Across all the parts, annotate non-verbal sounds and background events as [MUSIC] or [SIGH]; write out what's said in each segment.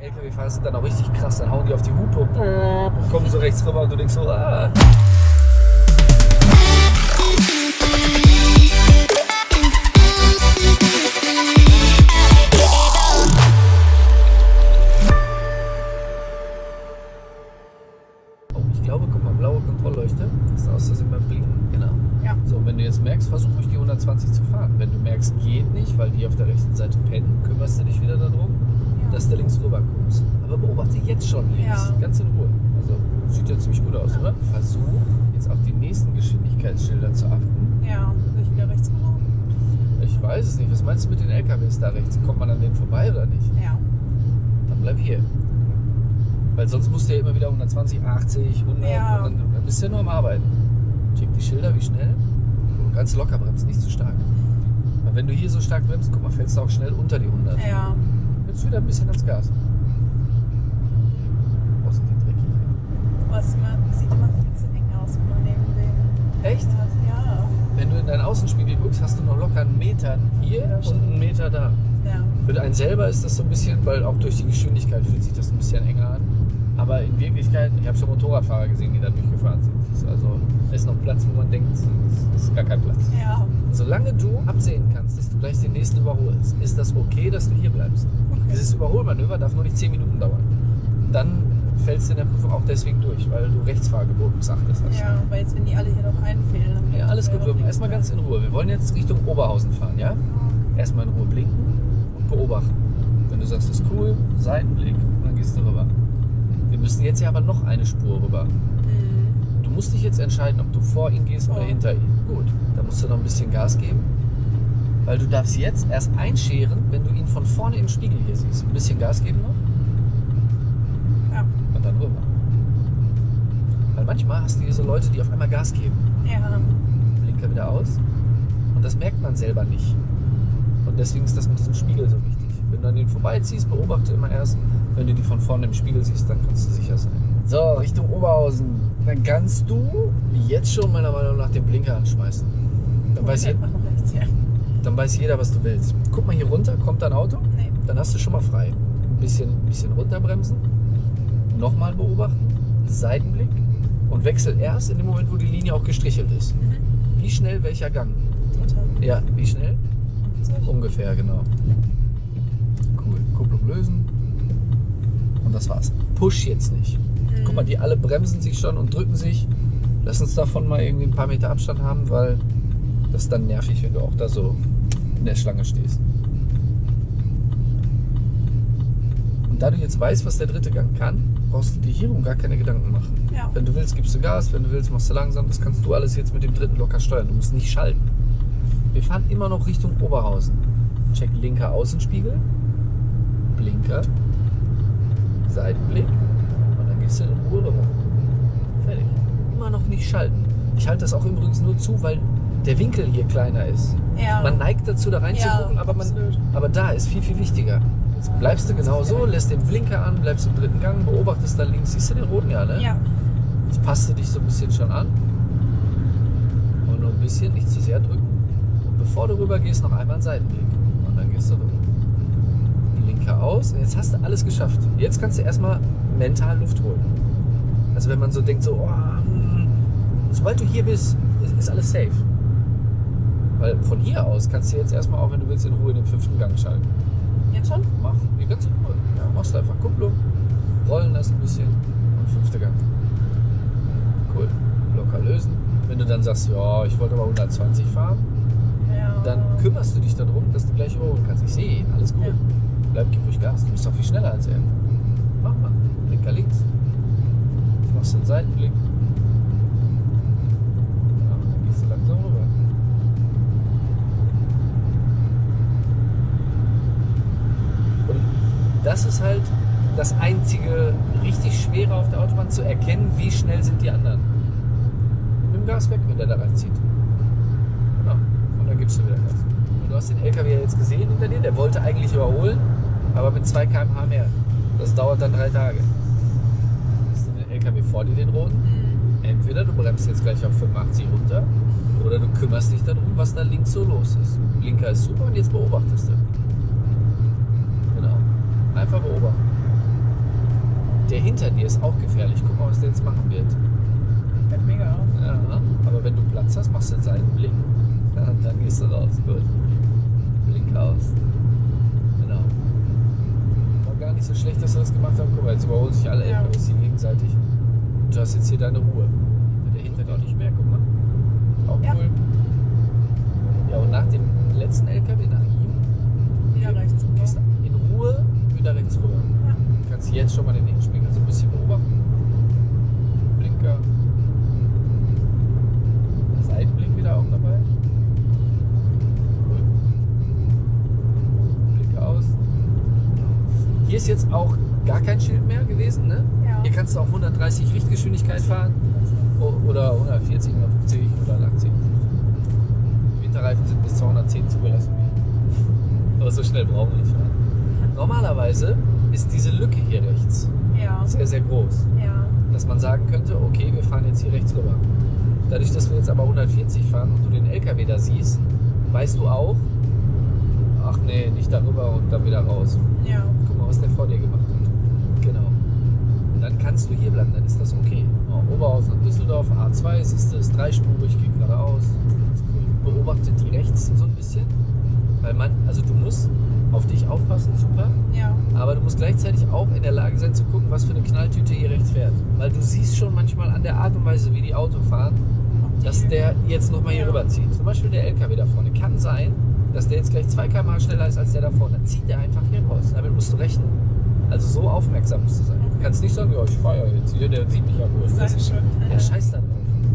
LKW-Fahrer sind dann auch richtig krass, dann hauen die auf die Hupe und kommen so rechts rüber und du denkst so, ah. Schon links, Ja. ganz in Ruhe. Also sieht ja ziemlich gut aus, oder? Versuch jetzt auf die nächsten Geschwindigkeitsschilder zu achten. Ja, soll ich wieder rechts fahren? Ich weiß es nicht. Was meinst du mit den LKWs da rechts? Kommt man an denen vorbei oder nicht? Ja. Dann bleib hier. Weil sonst musst du ja immer wieder 120, 80, 100 Ja. und dann, dann bist du ja nur am Arbeiten. Check die Schilder, wie schnell. Und ganz locker bremst, nicht zu stark. Weil wenn du hier so stark bremst, guck mal, fällst du auch schnell unter die 100. Ja. Jetzt wieder ein bisschen ans Gas. Oh, sind die dreckig. Es immer, sieht immer viel zu eng aus, wenn man neben dem Echt? hat. Ja. Wenn du in deinen Außenspiegel guckst, hast du noch locker einen Meter hier Ja, und einen Meter da. Ja. Für einen selber ist das so ein bisschen, weil auch durch die Geschwindigkeit fühlt sich das ein bisschen enger an. Aber in Wirklichkeit, ich habe schon Motorradfahrer gesehen, die da durchgefahren sind. Das ist also da ist noch Platz, wo man denkt, es ist gar kein Platz. Ja. Solange du absehen kannst, dass du gleich den nächsten überholst, ist das okay, dass du hier bleibst. Okay. Dieses Überholmanöver darf nur nicht 10 Minuten dauern. Dann fällst du in der Prüfung auch deswegen durch, weil du Rechtsfahrgebot missachtet hast. Ja, weil jetzt, wenn die alle hier noch einfehlen, dann Ja, alles gut. Wir erstmal ganz in Ruhe. Wir wollen jetzt Richtung Oberhausen fahren, ja? Erstmal in Ruhe blinken und beobachten. Wenn du sagst, das ist cool, Seitenblick, dann gehst du rüber. Wir müssen jetzt ja aber noch eine Spur rüber. Mhm. Du musst dich jetzt entscheiden, ob du vor ihn gehst oder Ja. hinter ihn. Gut, da musst du noch ein bisschen Gas geben. Weil du darfst jetzt erst einscheren, wenn du ihn von vorne im Spiegel hier siehst. Ein bisschen Gas geben noch Ja. und dann rüber. Weil manchmal hast du hier so Leute, die auf einmal Gas geben. Ja. Blinker wieder aus. Und das merkt man selber nicht. Und deswegen ist das mit diesem Spiegel so wichtig. Wenn du an den vorbeiziehst, beobachte immer erst. Wenn du die von vorne im Spiegel siehst, dann kannst du sicher sein. So, Richtung Oberhausen. Dann kannst du jetzt schon meiner Meinung nach den Blinker anschmeißen. Dann weiß, je, rechts, ja. dann weiß jeder, was du willst. Guck mal hier runter, kommt ein Auto. Nee. Dann hast du schon mal frei. Ein bisschen, bisschen runterbremsen. Nochmal beobachten. Seitenblick. Und wechsel erst in dem Moment, wo die Linie auch gestrichelt ist. Mhm. Wie schnell welcher Gang? Dritter. Ja, wie schnell? 50. Ungefähr, genau. Cool. Kupplung lösen. Und das war's. Push jetzt nicht. Mhm. Guck mal, die alle bremsen sich schon und drücken sich. Lass uns davon mal irgendwie ein paar Meter Abstand haben, weil das ist dann nervig, wenn du auch da so in der Schlange stehst. Und da du jetzt weißt, was der dritte Gang kann, brauchst du dir hierum gar keine Gedanken machen. Ja. Wenn du willst, gibst du Gas, wenn du willst, machst du langsam. Das kannst du alles jetzt mit dem dritten locker steuern. Du musst nicht schalten. Wir fahren immer noch Richtung Oberhausen. Check linker Außenspiegel, Blinker, Seitenblick und dann gehst du in Ruhe rüber. Fertig. Immer noch nicht schalten. Ich halte das auch übrigens nur zu, weil der Winkel hier kleiner ist. Ja. Man neigt dazu, da reinzugucken, Ja, aber, man, aber da ist viel, viel wichtiger. Jetzt bleibst du genau so, lässt den Blinker an, bleibst im dritten Gang, beobachtest da links. Siehst du den roten? Ja, ne? Ja. Jetzt passt du dich so ein bisschen schon an. Und nur ein bisschen, nicht zu sehr drücken. Und bevor du rüber gehst, noch einmal einen Seitenblick. Und dann gehst du rüber. Blinker aus. Und jetzt hast du alles geschafft. Jetzt kannst du erstmal mental Luft holen. Also wenn man so denkt, so, oh, hm, sobald du hier bist, ist, ist alles safe. Weil von hier aus kannst du jetzt erstmal auch, wenn du willst, in Ruhe den fünften Gang schalten. Jetzt schon? Mach die ganze Ruhe. Ja, machst du einfach Kupplung, rollen das ein bisschen und fünfter Gang. Cool. Locker lösen. Wenn du dann sagst, ja, ich wollte aber 120 fahren, Ja. dann kümmerst du dich darum, dass du gleich überholen kannst. Ich sehe ihn, alles gut. Ja. Bleib, gib ruhig Gas. Du bist doch viel schneller als er. Mach mal. Blinker links. Jetzt machst du einen Seitenblick. Ja, dann gehst du langsam rüber. Und das ist halt das einzige richtig Schwere auf der Autobahn, zu erkennen, wie schnell sind die anderen. Nimm Gas weg, wenn der da reinzieht. Genau. Und dann gibst du wieder Gas. Und du hast den LKW ja jetzt gesehen hinter dir, der wollte eigentlich überholen, aber mit 2 km/h mehr. Das dauert dann drei Tage. Hast du den LKW vor dir, den roten? Mhm. Entweder du bremst jetzt gleich auf 85 runter oder du kümmerst dich darum, was da links so los ist. Blinker ist super und jetzt beobachtest du. Einfach beobachten. Der hinter dir ist auch gefährlich. Guck mal, was der jetzt machen wird. Fällt mega auf. Ja, aber wenn du Platz hast, machst du den Seitenblick. Ja, dann gehst du raus. Gut. Blink aus. Genau. War gar nicht so schlecht, dass wir das gemacht haben. Guck mal, jetzt überholen sich alle Ja. LKWs hier gegenseitig. Und du hast jetzt hier deine Ruhe. Der hinter dir nicht mehr, guck mal. Auch Ja. cool. Ja, und nach dem letzten LKW, nach ihm, Wieder rechts gehst du wieder rechts rüber. Ja. Kannst du jetzt schon mal den Innenspiegel so ein bisschen beobachten. Blinker. Seitenblick wieder auch dabei. Cool. Blinker aus. Hier ist jetzt auch gar kein Schild mehr gewesen, ne? Ja. Hier kannst du auch 130 Richtgeschwindigkeit fahren. Oder 140, 150, 180. Winterreifen sind bis 210 zugelassen. Aber so schnell brauchen wir nicht fahren. Normalerweise ist diese Lücke hier rechts Ja. sehr, sehr groß. Ja. Dass man sagen könnte, okay, wir fahren jetzt hier rechts rüber. Dadurch, dass wir jetzt aber 140 fahren und du den LKW da siehst, weißt du auch, ach nee, nicht darüber und dann wieder raus. Ja. Guck mal, was der vor dir gemacht hat. Genau. Und dann kannst du hier bleiben, dann ist das okay. Oh, Oberhausen und Düsseldorf, A2, siehst du, ist dreispurig, geht geradeaus. Ganz cool. Beobachte die rechts so ein bisschen. Weil man, also du musst auf dich aufpassen, super. Ja. Aber du musst gleichzeitig auch in der Lage sein zu gucken, was für eine Knalltüte hier rechts fährt. Weil du siehst schon manchmal an der Art und Weise, wie die Auto fahren, dass der jetzt nochmal hier Ja. rüberzieht. Zum Beispiel der LKW da vorne. Kann sein, dass der jetzt gleich 2 km schneller ist als der da vorne. Dann zieht der einfach hier raus. Damit musst du rechnen. Also so aufmerksam musst du sein. Du kannst nicht sagen, ja, ich fahre ja jetzt hier, der sieht mich ja wohl. Sag ich schon. Der scheißt da drauf.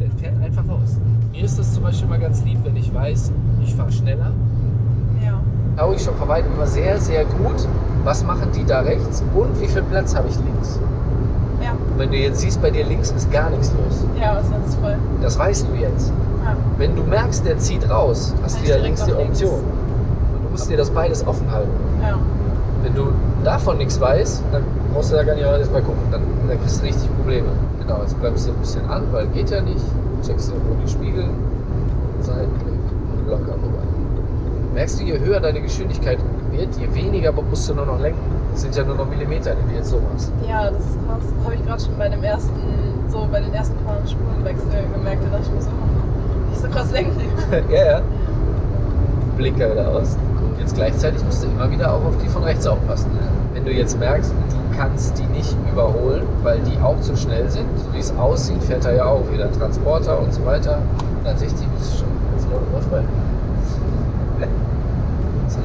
Der fährt einfach raus. Mir ist das zum Beispiel mal ganz lieb, wenn ich weiß, ich fahre schneller. Ja. Von weitem immer sehr, sehr gut, was machen die da rechts und wie viel Platz habe ich links. Ja. Und wenn du jetzt siehst, bei dir links ist gar nichts los. Ja, ist jetzt voll. Das weißt du jetzt. Ja. Wenn du merkst, der zieht raus, hast du direkt links die nach links. Option. Und du musst dir das beides offen halten. Ja. Wenn du davon nichts weißt, dann brauchst du da gar nicht erstmal gucken. Dann, dann kriegst du richtig Probleme. Genau, jetzt bleibst du ein bisschen an, weil geht ja nicht. Checkst du irgendwo die Spiegel, rüber. Merkst du, je höher deine Geschwindigkeit wird, je weniger musst du nur noch lenken. Das sind ja nur noch Millimeter, die du jetzt so machst. Ja, das krass. Habe ich gerade schon bei dem ersten, so bei den ersten paar Spurenwechsel gemerkt. Da dachte ich mir so, oh, nicht so krass lenken. [LAUGHS] ja, ja. Blinker wieder aus. Und jetzt gleichzeitig musst du immer wieder auch auf die von rechts aufpassen. Wenn du jetzt merkst, du kannst die nicht überholen, weil die auch zu schnell sind, so wie es aussieht, fährt er ja auch wieder Transporter und so weiter. 160 bist du schon ganz drauf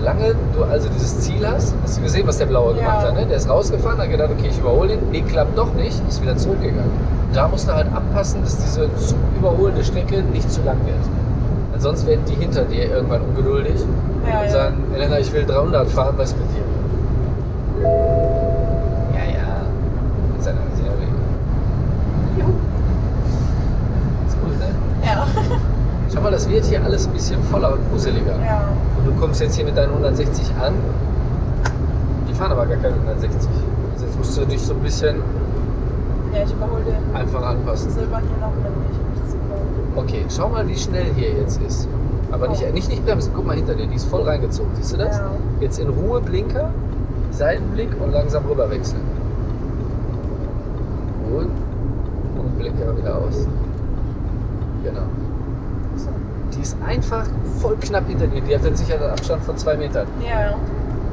Solange du also dieses Ziel hast, hast du gesehen, was der Blaue Ja. gemacht hat. Ne? Der ist rausgefahren, hat gedacht, okay, ich überhole ihn. Nee, klappt doch nicht, ist wieder zurückgegangen. Da musst du halt abpassen, dass diese zu überholende Strecke nicht zu lang wird. Sonst werden die hinter dir irgendwann ungeduldig Ja, und ja. sagen, Elena, ich will 300 fahren, was mit dir? Ja, ja. Mit seiner Serie. Juhu. Ist gut, ne? Ja. Schau mal, das wird hier alles ein bisschen voller und gruseliger. Ja. Und du kommst jetzt hier mit deinen 160 an. Die fahren aber gar keine 160. Also jetzt musst du dich so ein bisschen Ja, ich überhole den einfach anpassen. Silber hier noch mit nicht super. Okay, schau mal, wie schnell hier jetzt ist. Aber nicht, Oh. nicht, nicht bremsen. Guck mal hinter dir, die ist voll reingezogen. Siehst du das? Ja. Jetzt in Ruhe Blinker, Seitenblick und langsam rüber wechseln. Gut. Und Blinker wieder aus. Genau. Die ist einfach voll knapp hinter dir. Die hat einen Sicherheitsabstand von zwei Metern. Ja,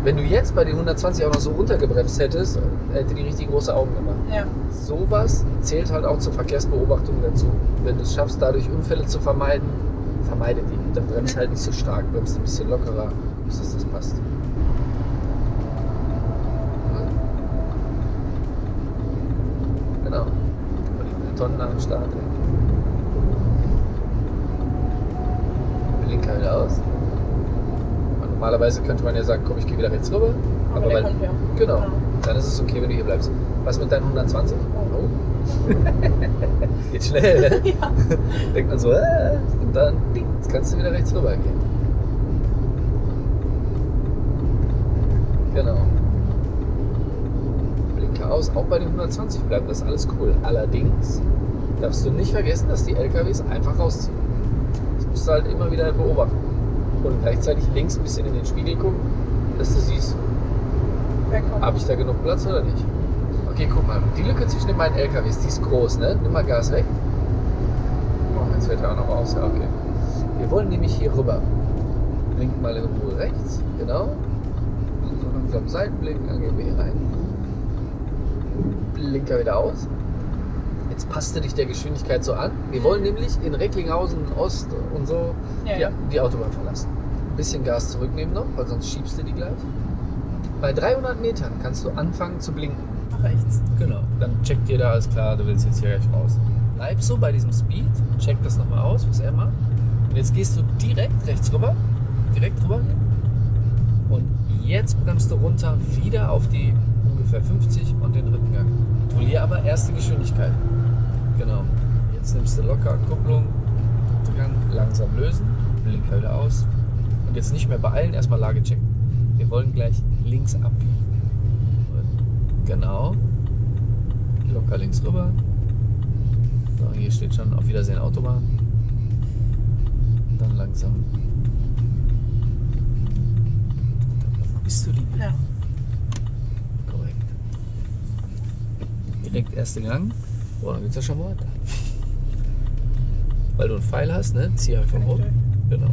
Wenn du jetzt bei den 120 auch noch so runtergebremst hättest, hätte die richtig große Augen gemacht. ja. Sowas zählt halt auch zur Verkehrsbeobachtung dazu. Wenn du es schaffst, dadurch Unfälle zu vermeiden, vermeide die. Dann bremst halt nicht so stark, bremst ein bisschen lockerer, bis dass das passt. Genau. Tonnen am Start. ey. Blinker wieder aus. Und normalerweise könnte man ja sagen, komm, ich gehe wieder rechts rüber. Aber der weil- kommt ja. Genau. Ja. Dann ist es okay, wenn du hier bleibst. Was mit deinen 120? Oh. [LAUGHS] Geht schnell, ne? Ja. Denkt man so, äh, und dann, ding, jetzt kannst du wieder rechts rüber gehen. Genau. Blinker aus, auch bei den 120 bleibt das alles cool. Allerdings darfst du nicht vergessen, dass die LKWs einfach rausziehen. Musst du halt immer wieder beobachten. Und gleichzeitig links ein bisschen in den Spiegel gucken, dass du siehst, habe ich da genug Platz oder nicht? Okay, guck mal. Die Lücke zwischen den beiden LKWs, die ist groß, ne? Nimm mal Gas weg. Oh, jetzt fällt er auch noch aus. Ja, okay. Wir wollen nämlich hier rüber. Blinken mal in Ruhe rechts. Genau. So langsam Seitenblick, dann gehen wir hier rein. Blinker wieder aus. Jetzt passt du dich der Geschwindigkeit so an. Wir wollen nämlich in Recklinghausen Ost und so Ja, die, ja. die Autobahn verlassen. Ein bisschen Gas zurücknehmen noch, weil sonst schiebst du die gleich. Bei 300 Metern kannst du anfangen zu blinken. Nach rechts. Genau. Dann checkt jeder, alles klar, du willst jetzt hier gleich raus. Bleib so bei diesem Speed, check das nochmal aus, was er macht. Und jetzt gehst du direkt rechts rüber, direkt rüber. Und jetzt bremst du runter wieder auf die ungefähr 50 und den dritten Gang. Kontrollier aber erste Geschwindigkeit. Genau. Jetzt nimmst du locker Kupplung, Gang langsam lösen, Blinker wieder aus. Und jetzt nicht mehr beeilen, erstmal Lage checken. Wir wollen gleich links abbiegen. Genau. Locker links rüber. So, hier steht schon auf Wiedersehen Autobahn. Dann langsam. Wo bist du denn? Ja. Korrekt. Direkt erste Gang. Boah, dann geht's ja schon weiter. Weil du einen Pfeil hast, ne? Zieh einfach hoch. Genau.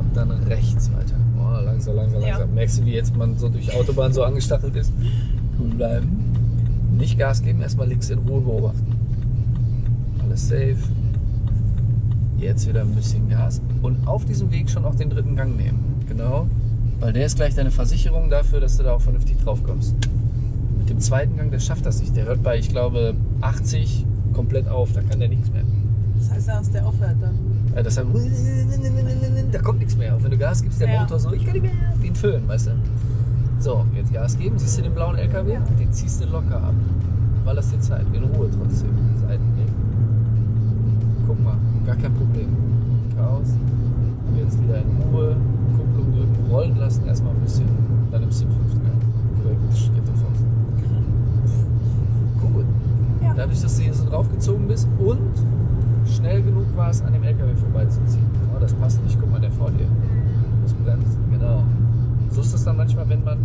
Und dann rechts weiter. Oh, langsam, langsam, Ja. langsam. Merkst du, wie jetzt man so durch Autobahn so angestachelt ist? Cool bleiben. Nicht Gas geben, erstmal links in Ruhe beobachten. Alles safe. Jetzt wieder ein bisschen Gas. Und auf diesem Weg schon auch den dritten Gang nehmen. Genau. Weil der ist gleich deine Versicherung dafür, dass du da auch vernünftig drauf kommst. Mit dem zweiten Gang, der schafft das nicht. Der hört bei, ich glaube, 80 komplett auf. Da kann der nichts mehr. Das heißt, da ist der aufhört dann. Ja, das heißt, da kommt nichts mehr. Auch wenn du Gas gibst, der Ja. Motor so, ich kann nicht mehr, wie ein Föhn, weißt du. So, jetzt Gas geben. Siehst du den blauen LKW? Ja. Den ziehst du locker ab. Weil das dir Zeit. In Ruhe trotzdem. Seitenweg. Guck mal, gar kein Problem. Chaos. Jetzt wieder in Ruhe. Rollen lassen erstmal ein bisschen. Dann nimmst du den fünften Gang. Korrekt, Schritte vor. Gut. Ja. Dadurch, dass du hier so draufgezogen bist und schnell genug warst, an dem LKW vorbeizuziehen. Genau, das passt nicht. Guck mal, der vor dir. muss bremsen. Genau. So ist das dann manchmal, wenn man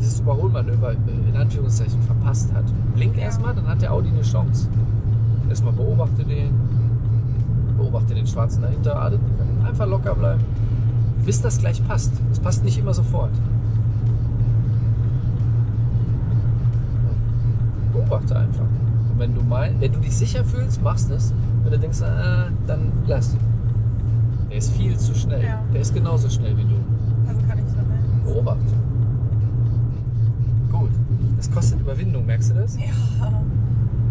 dieses Überholmanöver in Anführungszeichen verpasst hat. Blink Ja. erstmal, dann hat der Audi eine Chance. Erstmal beobachte den, beobachte den Schwarzen dahinter, einfach locker bleiben. Bis das gleich passt. Es passt nicht immer sofort. Beobachte einfach. Und wenn du mein, wenn du dich sicher fühlst, machst es. Wenn du denkst, äh, dann lass. Der ist viel zu schnell. Ja. Der ist genauso schnell wie du. Also kann ich dann helfen. Beobachte. Gut. Das kostet Überwindung, merkst du das? Ja.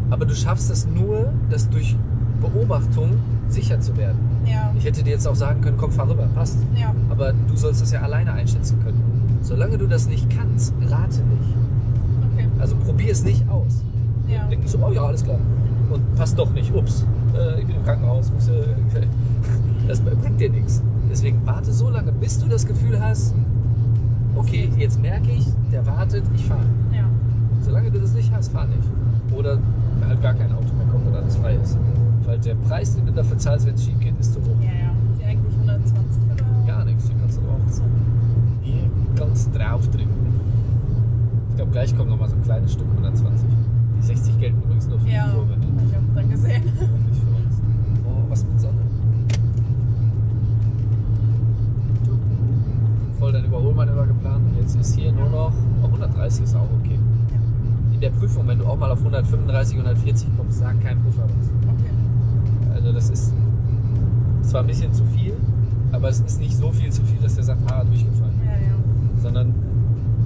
Aber du schaffst es nur, das durch Beobachtung sicher zu werden. Ja. Ich hätte dir jetzt auch sagen können, komm, fahr rüber, passt. Ja. Aber du sollst das ja alleine einschätzen können. Solange du das nicht kannst, rate nicht. Okay. Also probier es nicht aus. Ja. Denk nicht so, oh ja, alles klar. Und passt doch nicht, ups, äh, ich bin im Krankenhaus. Muss, äh, das bringt dir nichts. Deswegen warte so lange, bis du das Gefühl hast, okay, jetzt merke ich, der wartet, ich fahre. Ja. Solange du das nicht hast, fahr nicht. Oder halt gar kein Auto mehr kommt und alles frei ist. Weil der Preis, den du dafür zahlst, wenn es schief geht, ist zu hoch. Ja, ja. Ist die eigentlich 120 oder? Gar nichts, hier kannst du drauf. So. Du drauf drücken. Ich glaube, gleich kommt noch mal so ein kleines Stück 120. Die 60 gelten übrigens nur für Ja. die Kurve. Hab Ne? ich auch dann gesehen. Und nicht für uns. Oh, was mit Sonne. Voll dein Überholmanöver geplant und jetzt ist hier nur noch oh, 130 ist auch okay. In der Prüfung, wenn du auch mal auf 135, 140 kommst, sagt kein Prüfer was. Okay. Also das ist zwar ein bisschen zu viel, aber es ist nicht so viel zu viel, dass der sagt, ah, durchgefallen. Ja, ja. Sondern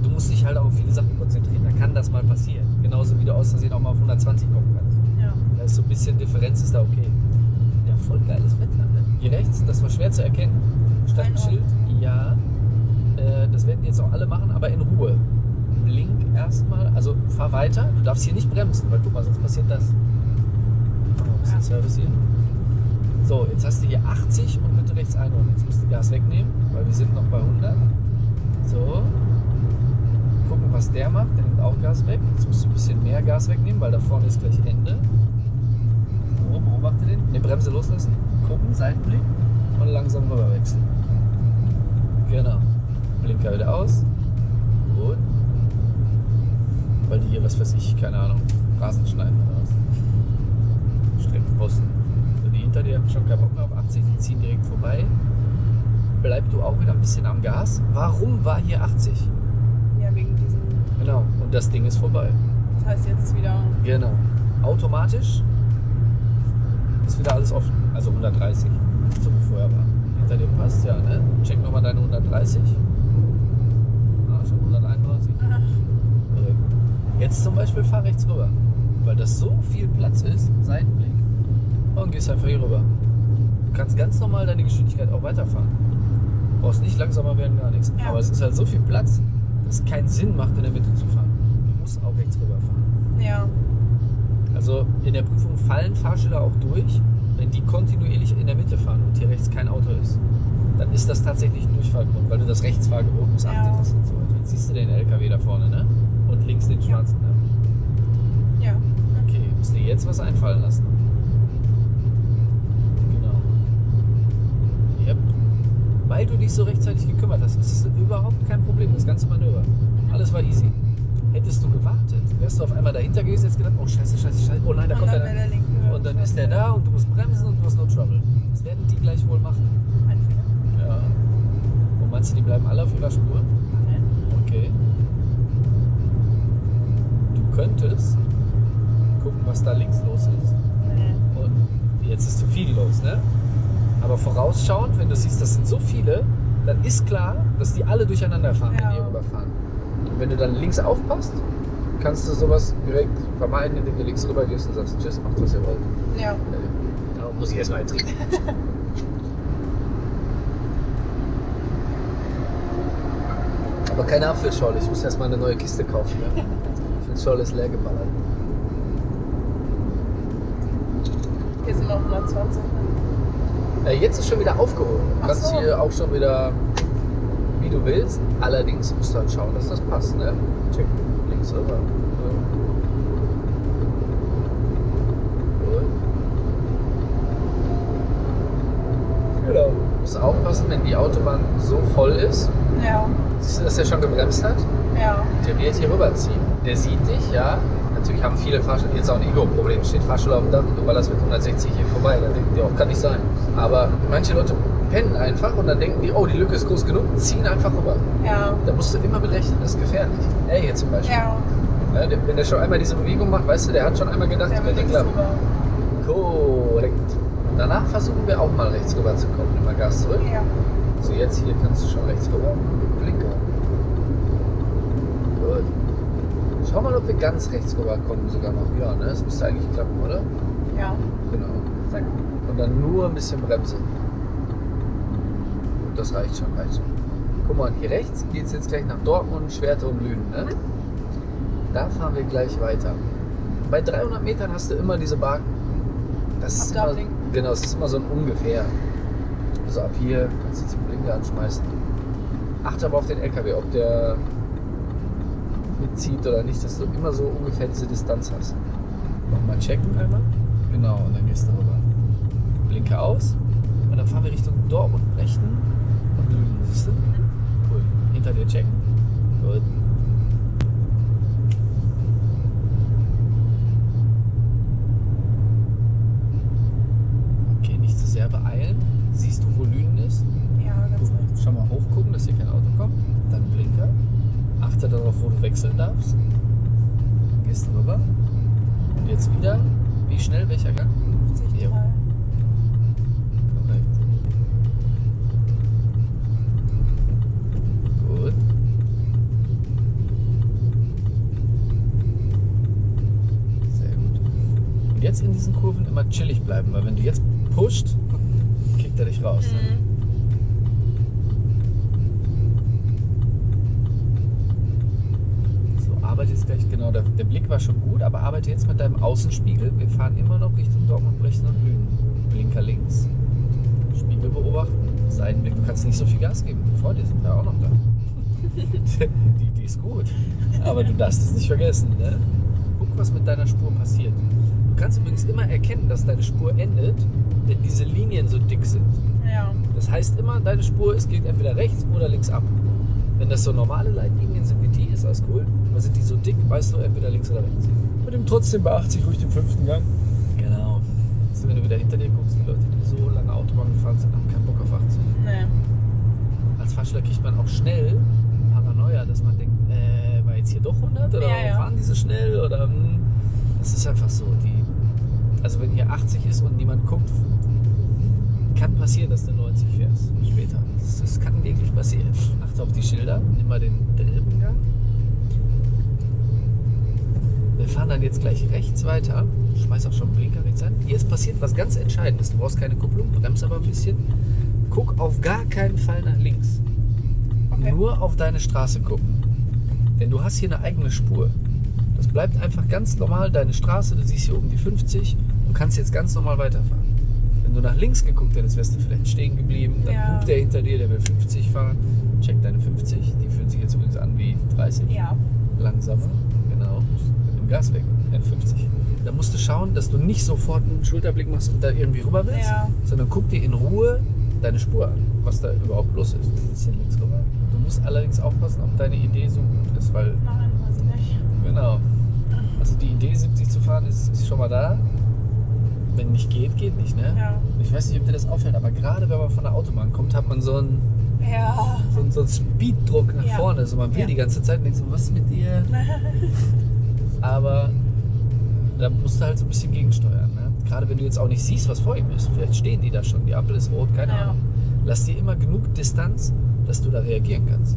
du musst dich halt auch auf viele Sachen konzentrieren. Da kann das mal passieren. Genauso wie du aus Versehen auch mal auf 120 kommen kannst. Ja. Da ist so ein bisschen Differenz ist da okay. Ja, voll geiles Wetter. Ne? Hier rechts, das war schwer zu erkennen. Statt ein Schild. Ja. Äh, das werden jetzt auch alle machen, aber in Ruhe. Blink erstmal, also fahr weiter. Du darfst hier nicht bremsen, weil guck mal, sonst passiert das. Oh, ein bisschen Ja. Service hier. So, jetzt hast du hier 80 und bitte rechts einholen. Jetzt musst du Gas wegnehmen, weil wir sind noch bei 100. So. Gucken, was der macht. Der nimmt auch Gas weg. Jetzt musst du ein bisschen mehr Gas wegnehmen, weil da vorne ist gleich Ende. So, beobachte den. Ne, Bremse loslassen. Gucken, Seitenblick und langsam rüber wechseln. Blinker wieder aus. Gut. Weil die hier, was weiß ich, keine Ahnung, Rasen schneiden oder was. Streckenposten. Hinter dir schon keinen Bock mehr auf 80, die ziehen direkt vorbei. Bleib du auch wieder ein bisschen am Gas. Warum war hier 80? Ja, wegen diesem. Genau. Und das Ding ist vorbei. Das heißt jetzt ist wieder. Genau. Automatisch ist wieder alles offen. Also 130, so wie vorher war. Hinter dir passt, ja, ne? Check nochmal deine 130. Ah, schon 131. Korrekt. Jetzt zum Beispiel fahr rechts rüber. Weil das so viel Platz ist, Seitenblick. Und gehst einfach hier rüber. Du kannst ganz normal deine Geschwindigkeit auch weiterfahren. Brauchst nicht langsamer werden, gar nichts. Ja. Aber es ist halt so viel Platz, dass es keinen Sinn macht, in der Mitte zu fahren. Du musst auch rechts rüber fahren. Ja. Also in der Prüfung fallen Fahrschüler auch durch, wenn die kontinuierlich in der Mitte fahren und hier rechts kein Auto ist. Dann ist das tatsächlich ein Durchfallgrund, weil du das Rechtsfahrgebot missachtet Ja. hast und so weiter. Jetzt siehst du den LKW da vorne, ne? Und links den schwarzen. Ne? Ja. Okay, musst dir jetzt was einfallen lassen. Weil du dich so rechtzeitig gekümmert hast, ist es überhaupt kein Problem, das ganze Manöver. Alles war easy. Hättest du gewartet, wärst du auf einmal dahinter gewesen, jetzt gedacht, oh scheiße, scheiße, scheiße, oh nein, da Und kommt einer. der. Und dann ist der da und du musst bremsen und du hast no trouble. Das werden die gleich wohl machen. Ein Fehler. Ja. Und meinst du, die bleiben alle auf ihrer Spur? Nein. Okay. Du könntest gucken, was da links los ist. Nee. Und jetzt ist zu viel los, ne? Aber vorausschauend, wenn du siehst, das sind so viele, dann ist klar, dass die alle durcheinander fahren, wenn Ja. die rüberfahren. Und wenn du dann links aufpasst, kannst du sowas direkt vermeiden, indem du links rüber gehst und sagst, tschüss, macht was ihr wollt. Ja. Da muss ich erstmal trinken. [LAUGHS] Aber keine Apfelschorle, ich muss erstmal eine neue Kiste kaufen. Ja? Die Schorle ist leer geballert. Hier sind noch 120. Äh, jetzt ist schon wieder aufgehoben. Du kannst so. hier auch schon wieder, wie du willst. Allerdings musst du halt schauen, dass das passt. Ne? Check links rüber. Genau. Du musst aufpassen, wenn die Autobahn so voll ist. Ja. Siehst du, dass er schon gebremst hat? Ja. Der wird hier rüberziehen. Der sieht dich, ja. Natürlich haben viele Fahrschüler jetzt auch ein Ego-Problem. Steht Fahrschüler auf dem Dach und du ballerst mit 160 hier vorbei. Da denken die auch, kann nicht sein. Aber manche Leute pennen einfach und dann denken die, oh, die Lücke ist groß genug, ziehen einfach rüber. Ja. Da musst du immer mit rechnen, das ist gefährlich. Er hier zum Beispiel. Ja. Ja, der, wenn der schon einmal diese Bewegung macht, weißt du, der hat schon einmal gedacht, Der könnte links klappen. Korrekt. Danach versuchen wir auch mal rechts rüber zu kommen. Mal Gas zurück. Ja. So, jetzt hier kannst du schon rechts rüber. Blinker. Gut. Schau mal, ob wir ganz rechts rüber kommen sogar noch. Ja, ne? Das müsste eigentlich klappen, oder? Ja. Genau. Sag. Und dann nur ein bisschen Bremse. Und das reicht schon, reicht schon. Guck mal, hier rechts geht es jetzt gleich nach Dortmund, Schwerte und Lünen. Ne? Da fahren wir gleich weiter. Bei 300 Metern hast du immer diese Balken. Das ist immer, genau, es ist immer so ein ungefähr. Also ab hier kannst du jetzt den Blinker anschmeißen. Achte aber auf den LKW, ob der mitzieht oder nicht, dass du immer so ungefähr diese Distanz hast. Nochmal checken einmal. Genau, und dann gehst du rüber. Blinke aus. Und dann fahren wir Richtung Dortmund rechten und Lünen, siehst du? Cool. Hinter dir checken. Gut. Okay, nicht zu sehr beeilen. Siehst du, wo Lünen ist? Ja, ganz rechts. Schon mal hochgucken, dass hier kein Auto kommt. Dann Blinker. Achte darauf, wo du wechseln darfst. Gehst rüber. Und jetzt wieder. Wie schnell? Welcher Gang? 50, Ja. drei. Korrekt. Gut. Sehr gut. Und jetzt in diesen Kurven immer chillig bleiben, weil wenn du jetzt pusht, kickt er dich raus. Ne? Mhm. So, gleich, genau, der, der Blick war schon gut, aber arbeite jetzt mit deinem Außenspiegel. Wir fahren immer noch Richtung Dortmund, Brechen und Lünen. Blinker links, Spiegel beobachten, Seitenblick. Du kannst nicht so viel Gas geben. Vor dir sind wir auch noch da. [LAUGHS] Die Idee ist gut, aber du darfst es nicht vergessen. Ne? Guck, was mit deiner Spur passiert. Du kannst übrigens immer erkennen, dass deine Spur endet, wenn diese Linien so dick sind. Ja. Das heißt immer, deine Spur, es geht entweder rechts oder links ab. Wenn das so normale Leitlinien sind wie die, ist alles cool. Aber sind die so dick, weißt du, entweder links oder rechts. Mit dem trotzdem bei 80 ruhig den fünften Gang. Genau. Also wenn du wieder hinter dir guckst, die Leute, die so lange Autobahn gefahren sind, haben keinen Bock auf 80. Nee. Als Fahrschüler kriegt man auch schnell Paranoia, dass man denkt, äh, war jetzt hier doch 100 oder Ja, warum ja. fahren die so schnell? Oder hm, das ist einfach so. Die, also wenn hier 80 ist und niemand guckt, kann passieren, dass du 90 fährst später. Das, das kann wirklich passieren. Achte auf die Schilder, nimm mal den dritten Gang. Wir fahren dann jetzt gleich rechts weiter. Schmeiß auch schon den Blinker rechts an. Jetzt passiert was ganz Entscheidendes. Du brauchst keine Kupplung, bremst aber ein bisschen. Guck auf gar keinen Fall nach links. Okay. Nur auf deine Straße gucken. Denn du hast hier eine eigene Spur. Das bleibt einfach ganz normal deine Straße. Du siehst hier oben die 50 und kannst jetzt ganz normal weiterfahren. Wenn du nach links geguckt hättest, wärst du vielleicht stehen geblieben. Dann Ja. guckt der hinter dir, der will 50 fahren. Check deine 50. Die fühlen sich jetzt übrigens an wie 30 Ja. langsamer. Gas weg. N50. Da musst du schauen, dass du nicht sofort einen Schulterblick machst und da irgendwie rüber willst, Ja. sondern guck dir in Ruhe deine Spur an, was da überhaupt los ist. Ein bisschen links rüber. Du musst allerdings aufpassen, ob deine Idee so gut ist, weil, Nein, weiß ich nicht. genau. Also die Idee, 70 zu fahren, ist, ist schon mal da. Wenn nicht geht, geht nicht, ne? Ja. Ich weiß nicht, ob dir das auffällt, aber gerade wenn man von der Autobahn kommt, hat man so einen, Ja. so einen, so einen Speeddruck nach Ja. vorne. So, man will Ja. die ganze Zeit und denkt so, was ist mit dir? [LAUGHS] Aber da musst du halt so ein bisschen gegensteuern. Ne? Gerade wenn du jetzt auch nicht siehst, was vor ihm ist. Vielleicht stehen die da schon, die Ampel ist rot, keine Ja. Ahnung. Lass dir immer genug Distanz, dass du da reagieren kannst.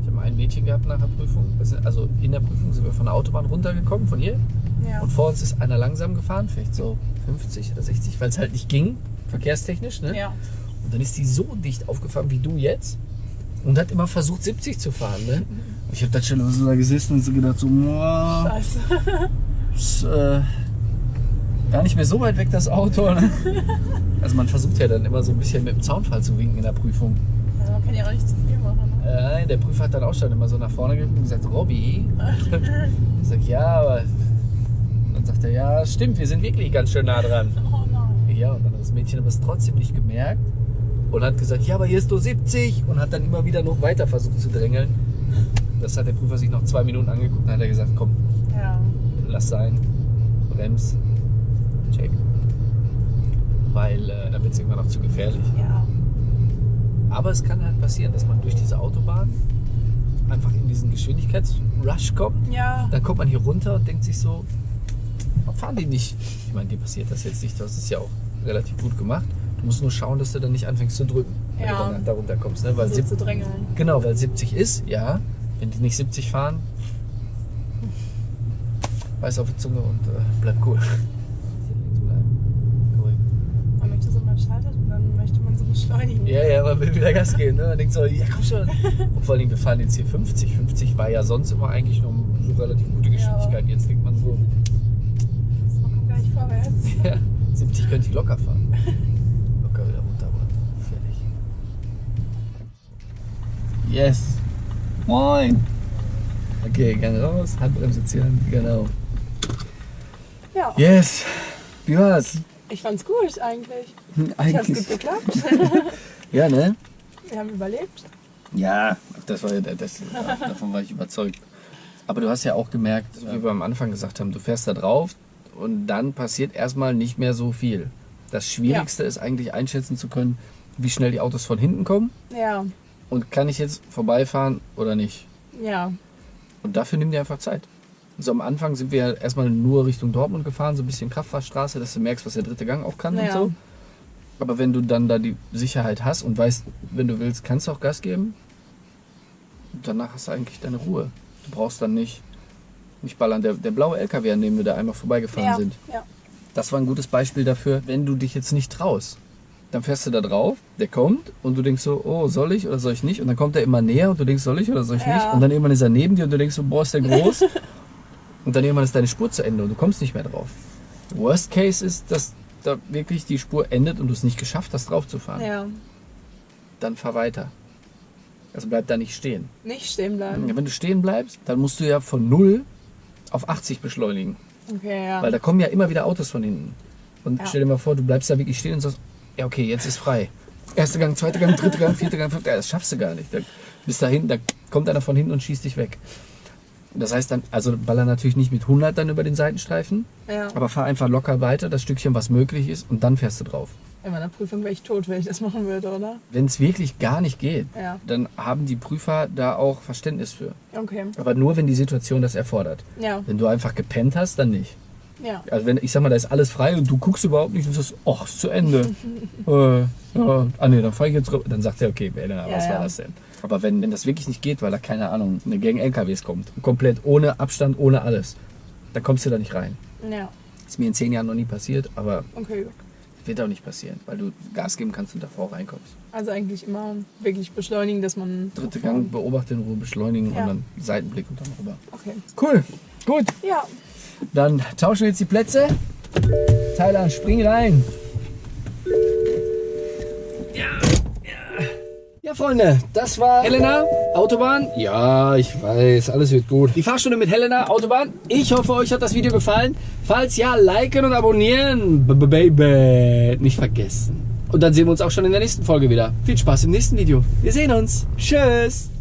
Ich habe mal ein Mädchen gehabt nach der Prüfung. Also in der Prüfung sind wir von der Autobahn runtergekommen, von hier. Ja. Und vor uns ist einer langsam gefahren, vielleicht so 50 oder 60, weil es halt nicht ging, verkehrstechnisch. Ne? Ja. Und dann ist die so dicht aufgefahren wie du jetzt und hat immer versucht 70 zu fahren. Ne? [LAUGHS] Ich habe da schon so da gesessen und so gedacht, so, boah, Scheiße. ist, äh, gar nicht mehr so weit weg das Auto. Ne? Also man versucht ja dann immer so ein bisschen mit dem Zaunfall zu winken in der Prüfung. Also man kann ja auch nicht zu viel machen. Ne? Äh, Nein, der Prüfer hat dann auch schon immer so nach vorne geguckt und gesagt, Robby. [LAUGHS] Ich sag, ja, aber. Und dann sagt er, ja, stimmt, wir sind wirklich ganz schön nah dran. Oh nein. Ja, und dann hat das Mädchen aber es trotzdem nicht gemerkt und hat gesagt, ja, aber hier ist nur 70 und hat dann immer wieder noch weiter versucht zu drängeln. Das hat der Prüfer sich noch zwei Minuten angeguckt und dann hat er gesagt, komm, Ja. lass sein, brems, check. Weil äh, dann wird es irgendwann noch zu gefährlich. Ja. Aber es kann halt passieren, dass man durch diese Autobahn einfach in diesen Geschwindigkeitsrush kommt. Ja. Dann kommt man hier runter und denkt sich so, warum fahren die nicht? Ich meine, dir passiert das jetzt nicht, das ist ja auch relativ gut gemacht. Du musst nur schauen, dass du dann nicht anfängst zu drücken, wenn Ja. du dann da runter kommst. Ne? Weil So zu drängeln. genau, weil 70 ist, ja. Wenn die nicht 70 fahren, weiß auf die Zunge und äh, bleib [LAUGHS] cool. Man möchte so mal schaltet und dann möchte man so beschleunigen. Ja, ja, man will wieder Gas [LAUGHS] geben. Ne? Man denkt so, ja komm schon. Und vor allem, wir fahren jetzt hier 50. 50 war ja sonst immer eigentlich noch so relativ gute Geschwindigkeit. Jetzt denkt man so, Man kommt gar nicht vorwärts. [LAUGHS] ja, 70 könnte ich locker fahren. Locker wieder runter, aber fertig. Yes. Moin. Okay, Gang raus, Handbremse ziehen, genau. Ja. Yes. Wie war's? Ich fand's gut eigentlich. Ich hab's Eigentlich. gut geklappt. [LAUGHS] Ja, ne? Wir haben überlebt. Ja, das war ja das, davon war ich überzeugt. Aber du hast ja auch gemerkt, wie wir am Anfang gesagt haben, du fährst da drauf und dann passiert erstmal nicht mehr so viel. Das Schwierigste ist eigentlich einschätzen zu können, wie schnell die Autos von hinten kommen Ja. Und kann ich jetzt vorbeifahren oder nicht. Ja. Und dafür nimm dir einfach Zeit. So am Anfang sind wir ja erstmal nur Richtung Dortmund gefahren, so ein bisschen Kraftfahrstraße, dass du merkst, was der dritte Gang auch kann und Ja. so. Aber wenn du dann da die Sicherheit hast und weißt, wenn du willst, kannst du auch Gas geben, danach hast du eigentlich deine Ruhe. Du brauchst dann nicht, nicht ballern. Der, der blaue LKW, an dem wir da einmal vorbeigefahren Ja. sind, Ja. das war ein gutes Beispiel dafür, wenn du dich jetzt nicht traust. Dann fährst du da drauf, der kommt und du denkst so, oh, soll ich oder soll ich nicht? Und dann kommt er immer näher und du denkst, soll ich oder soll ich Ja. nicht? Und dann irgendwann ist er neben dir und du denkst so, boah, ist der groß. [LAUGHS] und dann irgendwann ist deine Spur zu Ende und du kommst nicht mehr drauf. Worst Case ist, dass da wirklich die Spur endet und du es nicht geschafft hast, drauf zu fahren. Ja. Dann fahr weiter. Also bleib da nicht stehen. Nicht stehen bleiben. Wenn du stehen bleibst, dann musst du ja von 0 auf 80 beschleunigen. Okay, ja. Weil da kommen ja immer wieder Autos von hinten. Und Ja. stell dir mal vor, du bleibst da wirklich stehen und sagst, ja okay, jetzt ist frei. Erster Gang, zweiter Gang, dritter Gang, vierter Gang, fünfter Gang, das schaffst du gar nicht. Da Bis dahin, da kommt einer von hinten und schießt dich weg. Das heißt dann, also baller natürlich nicht mit 100 dann über den Seitenstreifen, Ja. aber fahr einfach locker weiter, das Stückchen, was möglich ist, und dann fährst du drauf. In meiner Prüfung wäre ich tot, wenn ich das machen würde, oder? Wenn es wirklich gar nicht geht, Ja. dann haben die Prüfer da auch Verständnis für. Okay. Aber nur, wenn die Situation das erfordert. Ja. Wenn du einfach gepennt hast, dann nicht. Ja. Also wenn, ich sag mal, da ist alles frei und du guckst überhaupt nicht und sagst, ach, ist zu Ende. [LAUGHS] äh, ja, ah nee, dann fahr ich jetzt rüber. Dann sagt er, okay, Elena, Ja, was war das denn? Aber wenn, wenn das wirklich nicht geht, weil da, keine Ahnung, eine Gang LKWs kommt, komplett ohne Abstand, ohne alles, dann kommst du da nicht rein. Ja. Ist mir in zehn Jahren noch nie passiert, aber Okay. wird auch nicht passieren, weil du Gas geben kannst und davor reinkommst. Also eigentlich immer wirklich beschleunigen, dass man. Dritte Gang, beobachte in Ruhe, beschleunigen Ja. und dann Seitenblick und dann rüber. Okay. Cool, gut. Ja. Dann tauschen wir jetzt die Plätze. Thailand, spring rein. Ja, Freunde, das war Helena, Autobahn. Ja, ich weiß, alles wird gut. Die Fahrstunde mit Helena, Autobahn. Ich hoffe, euch hat das Video gefallen. Falls ja, liken und abonnieren. B -b Baby. Nicht vergessen. Und dann sehen wir uns auch schon in der nächsten Folge wieder. Viel Spaß im nächsten Video. Wir sehen uns. Tschüss.